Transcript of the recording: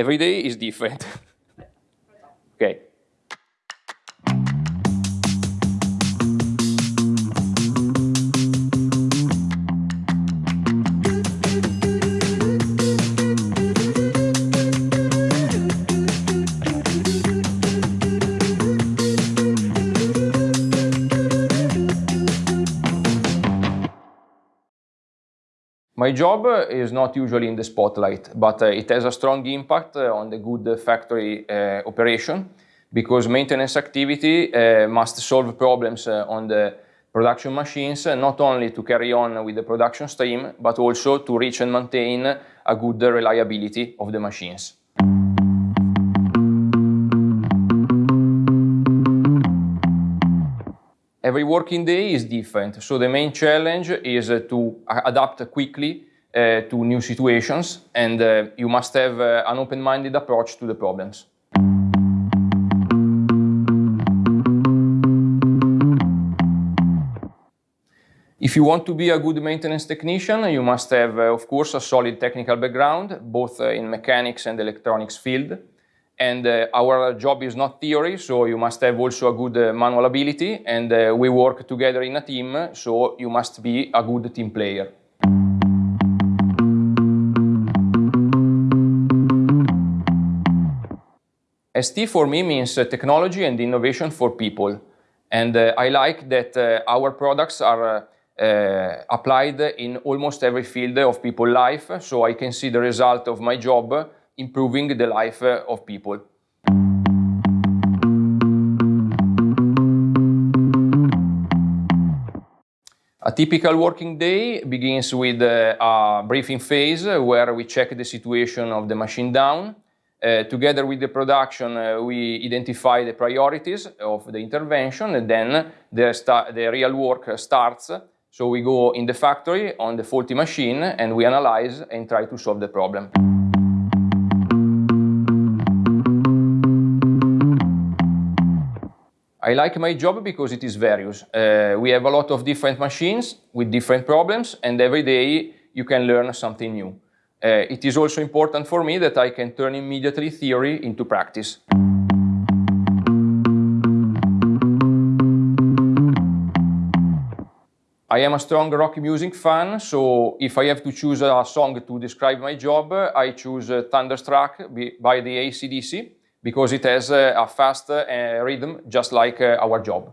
Every day is different. okay. My job eh, is not usually in the spotlight, but uh, it has a strong impact uh, on the good factory operation because maintenance activity must solve problems on the production machines, not only to carry on with the production stream, but also to reach and maintain a good reliability of the machines. Every working day is different, so the main challenge is to adapt quickly uh, to new situations and uh, you must have uh, an open-minded approach to the problems. If you want to be a good maintenance technician, you must have, of course, a solid technical background, both in mechanics and electronics field. And uh, our job is not theory, so you must have also a good uh, manual ability, and uh, we work together in a team, so you must be a good team player. ST for me means uh, technology and innovation for people. And uh, I like that uh, our products are applied in almost every field of people's life, so I can see the result of my job improving the life uh, of people. A typical working day begins with uh, a briefing phase where we check the situation of the machine down. Uh, together with the production, uh, we identify the priorities of the intervention and then the, the real work starts. So we go in the factory on the faulty machine and we analyze and try to solve the problem. I like my job because it is various. Uh, we have a lot of different machines with different problems and every day you can learn something new. Uh, it is also important for me that I can turn immediately theory into practice. I am a strong rock music fan, so if I have to choose a song to describe my job, I choose uh, Thunderstruck by the AC/DC because it has a fast uh, rhythm just like uh, our job.